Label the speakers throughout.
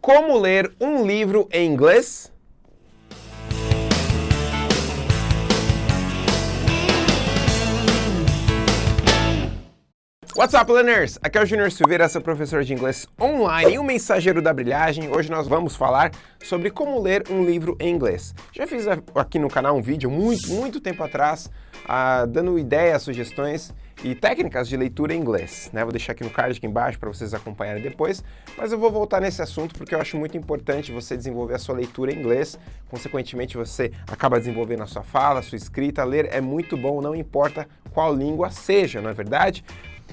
Speaker 1: Como ler um livro em inglês? What's up, learners? Aqui é o Junior Silveira, seu professor de inglês online e o mensageiro da brilhagem. Hoje nós vamos falar sobre como ler um livro em inglês. Já fiz aqui no canal um vídeo muito, muito tempo atrás, uh, dando ideias, sugestões e técnicas de leitura em inglês. Né? Vou deixar aqui no card aqui embaixo para vocês acompanharem depois, mas eu vou voltar nesse assunto porque eu acho muito importante você desenvolver a sua leitura em inglês, consequentemente você acaba desenvolvendo a sua fala, a sua escrita, ler é muito bom, não importa qual língua seja, não é verdade?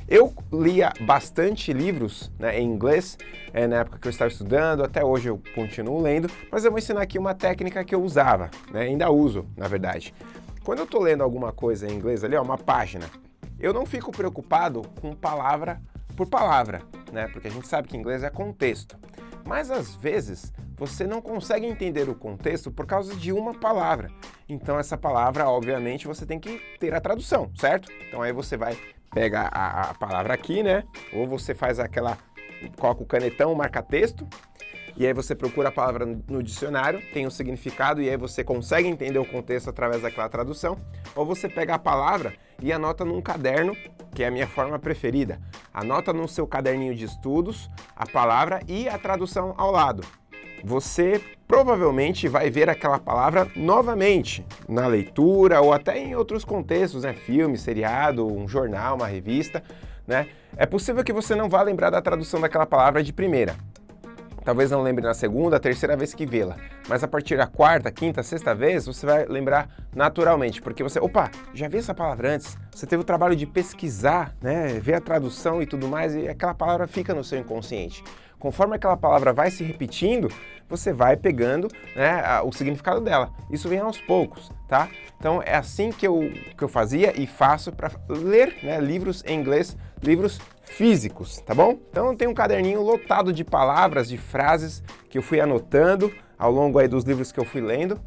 Speaker 1: Eu lia bastante livros né, em inglês, é, na época que eu estava estudando, até hoje eu continuo lendo, mas eu vou ensinar aqui uma técnica que eu usava, né, ainda uso, na verdade. Quando eu estou lendo alguma coisa em inglês ali, ó, uma página, eu não fico preocupado com palavra por palavra, né, porque a gente sabe que inglês é contexto. Mas às vezes você não consegue entender o contexto por causa de uma palavra. Então essa palavra, obviamente, você tem que ter a tradução, certo? Então aí você vai pega a, a palavra aqui, né? Ou você faz aquela, coloca o canetão, marca texto, e aí você procura a palavra no dicionário, tem o um significado e aí você consegue entender o contexto através daquela tradução, ou você pega a palavra e anota num caderno, que é a minha forma preferida. Anota no seu caderninho de estudos a palavra e a tradução ao lado você provavelmente vai ver aquela palavra novamente na leitura ou até em outros contextos, né? Filme, seriado, um jornal, uma revista, né? É possível que você não vá lembrar da tradução daquela palavra de primeira. Talvez não lembre na segunda, terceira vez que vê-la, mas a partir da quarta, quinta, sexta vez, você vai lembrar naturalmente, porque você, opa, já vi essa palavra antes, você teve o trabalho de pesquisar, né, ver a tradução e tudo mais, e aquela palavra fica no seu inconsciente. Conforme aquela palavra vai se repetindo, você vai pegando né, o significado dela. Isso vem aos poucos, tá? Então é assim que eu, que eu fazia e faço para ler né, livros em inglês, livros físicos, tá bom? Então tem um caderninho lotado de palavras, de frases que eu fui anotando ao longo aí dos livros que eu fui lendo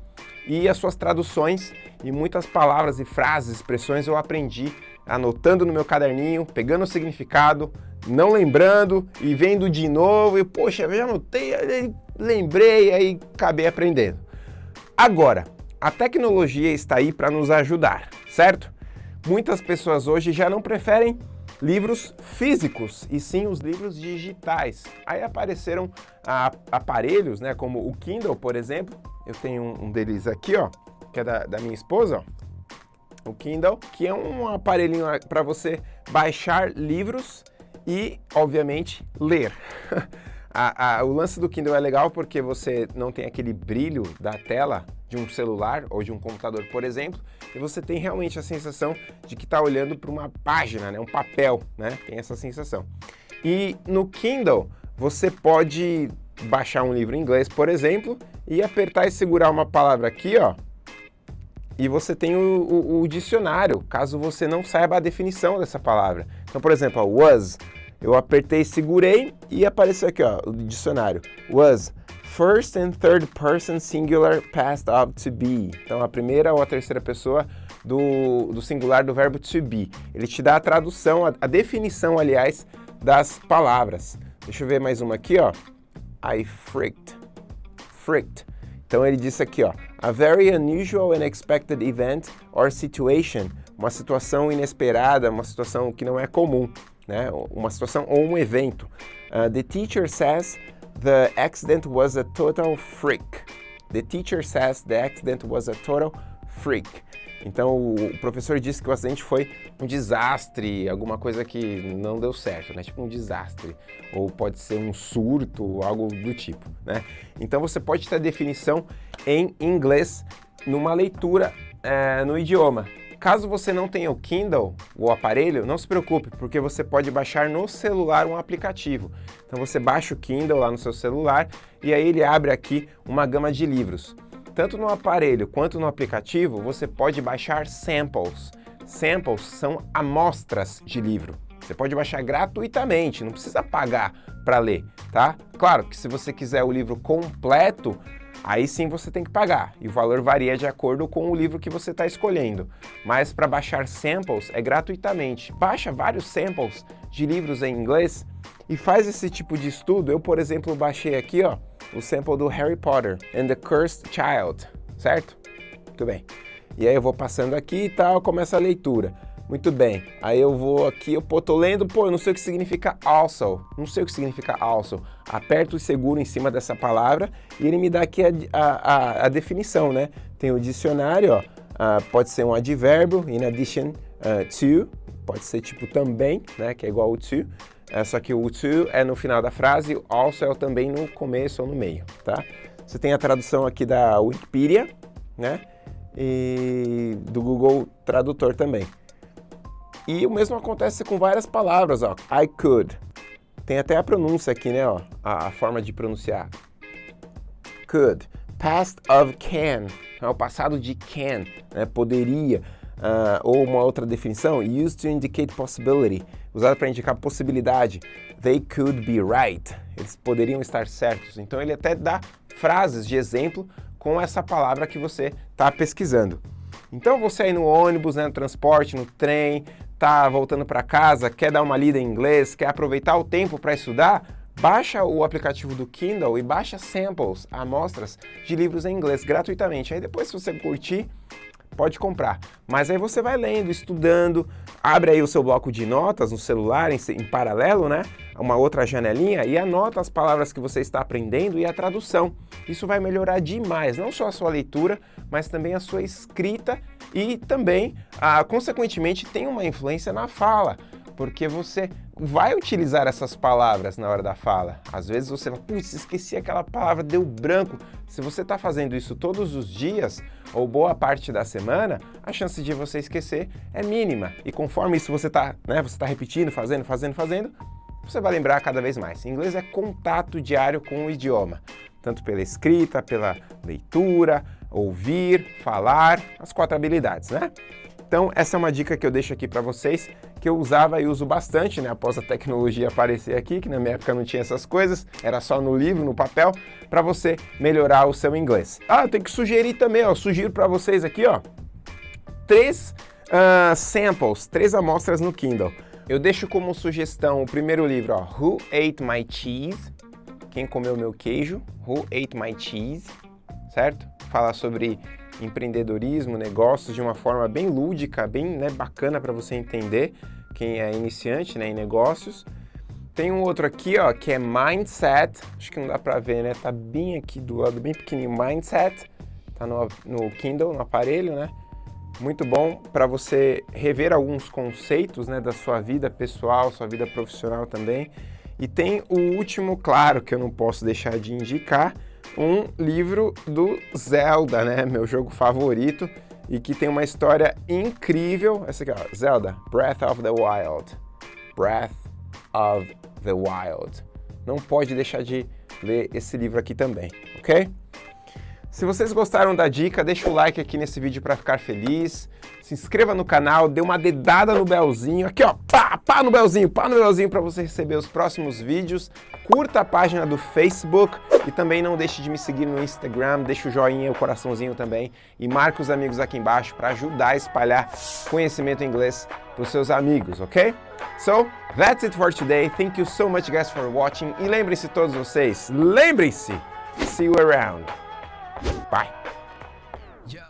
Speaker 1: e as suas traduções e muitas palavras e frases, expressões eu aprendi anotando no meu caderninho, pegando o significado, não lembrando e vendo de novo e, poxa, eu já anotei, lembrei, aí acabei aprendendo. Agora, a tecnologia está aí para nos ajudar, certo? Muitas pessoas hoje já não preferem livros físicos e sim os livros digitais. Aí apareceram aparelhos, né, como o Kindle, por exemplo. Eu tenho um, um deles aqui, ó, que é da, da minha esposa, ó. O Kindle, que é um aparelhinho para você baixar livros e, obviamente, ler. a, a, o lance do Kindle é legal porque você não tem aquele brilho da tela de um celular ou de um computador, por exemplo, e você tem realmente a sensação de que está olhando para uma página, né, um papel, né? Tem essa sensação. E no Kindle, você pode baixar um livro em inglês, por exemplo, e apertar e segurar uma palavra aqui, ó, e você tem o, o, o, dicionário, caso você não saiba a definição dessa palavra. Então, por exemplo, was, eu apertei, segurei e apareceu aqui, ó, o dicionário. Was, first and third person singular past of to be. Então, a primeira ou a terceira pessoa do, do singular do verbo to be. Ele te dá a tradução, a, a definição, aliás, das palavras. Deixa eu ver mais uma aqui, ó. I freaked. Freaked. Então ele disse aqui, ó, a very unusual and expected event or situation, uma situação inesperada, uma situação que não é comum, né? Uma situação ou um evento. Uh, the teacher says the accident was a total freak. The teacher says the accident was a total freak. Então o professor disse que o acidente foi um desastre, alguma coisa que não deu certo, né? Tipo um desastre. Ou pode ser um surto, algo do tipo, né? Então você pode ter a definição em inglês numa leitura é, no idioma. Caso você não tenha o Kindle, o aparelho, não se preocupe, porque você pode baixar no celular um aplicativo. Então você baixa o Kindle lá no seu celular e aí ele abre aqui uma gama de livros. Tanto no aparelho quanto no aplicativo, você pode baixar samples. Samples são amostras de livro. Você pode baixar gratuitamente, não precisa pagar para ler, tá? Claro que se você quiser o livro completo, aí sim você tem que pagar, e o valor varia de acordo com o livro que você está escolhendo. Mas para baixar samples é gratuitamente. Baixa vários samples de livros em inglês e faz esse tipo de estudo. Eu, por exemplo, baixei aqui, ó, o sample do Harry Potter and the Cursed Child, certo? Muito bem. E aí eu vou passando aqui e tal, começa a leitura. Muito bem, aí eu vou aqui, eu pô, tô lendo, pô, eu não sei o que significa also, não sei o que significa also. Aperto e seguro em cima dessa palavra e ele me dá aqui a, a, a definição, né? Tem o dicionário, ó, uh, pode ser um advérbio, in addition uh, to, pode ser tipo também, né, que é igual o to, só que o to é no final da frase, o also é também no começo ou no meio, tá? Você tem a tradução aqui da Wikipedia, né, e do Google Tradutor também. E o mesmo acontece com várias palavras, ó. I could. Tem até a pronúncia aqui, né, ó, a, a forma de pronunciar. Could. Past of can. É o passado de can, né, poderia. Uh, ou uma outra definição, used to indicate possibility, usada para indicar possibilidade. They could be right. Eles poderiam estar certos. Então ele até dá frases de exemplo com essa palavra que você está pesquisando. Então você aí no ônibus, né, no transporte, no trem, tá voltando para casa, quer dar uma lida em inglês, quer aproveitar o tempo para estudar, baixa o aplicativo do Kindle e baixa samples, amostras de livros em inglês gratuitamente. Aí depois se você curtir, pode comprar. Mas aí você vai lendo, estudando, abre aí o seu bloco de notas no celular, em, em, paralelo, né? Uma outra janelinha e anota as palavras que você está aprendendo e a tradução. Isso vai melhorar demais, não só a sua leitura, mas também a sua escrita e também, ah, consequentemente, tem uma influência na fala porque você vai utilizar essas palavras na hora da fala. Às vezes você fala, putz, esqueci aquela palavra, deu branco. Se você está fazendo isso todos os dias, ou boa parte da semana, a chance de você esquecer é mínima. E conforme isso você está né, tá repetindo, fazendo, fazendo, fazendo, você vai lembrar cada vez mais. Inglês é contato diário com o idioma, tanto pela escrita, pela leitura, ouvir, falar, as quatro habilidades, né? Então, essa é uma dica que eu deixo aqui para vocês, que eu usava e uso bastante, né, após a tecnologia aparecer aqui, que na minha época não tinha essas coisas, era só no livro, no papel, para você melhorar o seu inglês. Ah, eu tenho que sugerir também, ó, sugiro para vocês aqui, ó, três uh, samples, três amostras no Kindle. Eu deixo como sugestão o primeiro livro, ó, Who Ate My Cheese? Quem comeu meu queijo? Who Ate My Cheese? Certo? Fala sobre empreendedorismo, negócios de uma forma bem lúdica, bem né, bacana para você entender quem é iniciante né, em negócios. Tem um outro aqui, ó, que é Mindset. Acho que não dá para ver, né? Tá bem aqui do lado, bem pequenininho. Mindset. Tá no, no Kindle, no aparelho, né? Muito bom para você rever alguns conceitos, né, da sua vida pessoal, sua vida profissional também. E tem o último, claro, que eu não posso deixar de indicar, um livro do Zelda, né? Meu jogo favorito e que tem uma história incrível. Essa aqui, ó, Zelda, Breath of the Wild. Breath of the Wild. Não pode deixar de ler esse livro aqui também, ok? Se vocês gostaram da dica, deixa o like aqui nesse vídeo para ficar feliz. Se inscreva no canal, dê uma dedada no belzinho. Aqui, ó, pá, pá no belzinho, pá no belzinho para você receber os próximos vídeos. Curta a página do Facebook e também não deixe de me seguir no Instagram. Deixa o joinha, o coraçãozinho também. E marca os amigos aqui embaixo para ajudar a espalhar conhecimento inglês para os seus amigos, ok? So, that's it for today. Thank you so much, guys, for watching. E lembrem-se todos vocês, lembrem-se, see you around. Bye.